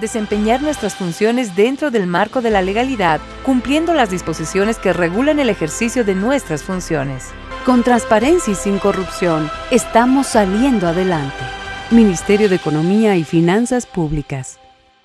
desempeñar nuestras funciones dentro del marco de la legalidad, cumpliendo las disposiciones que regulan el ejercicio de nuestras funciones. Con transparencia y sin corrupción, estamos saliendo adelante. Ministerio de Economía y Finanzas Públicas.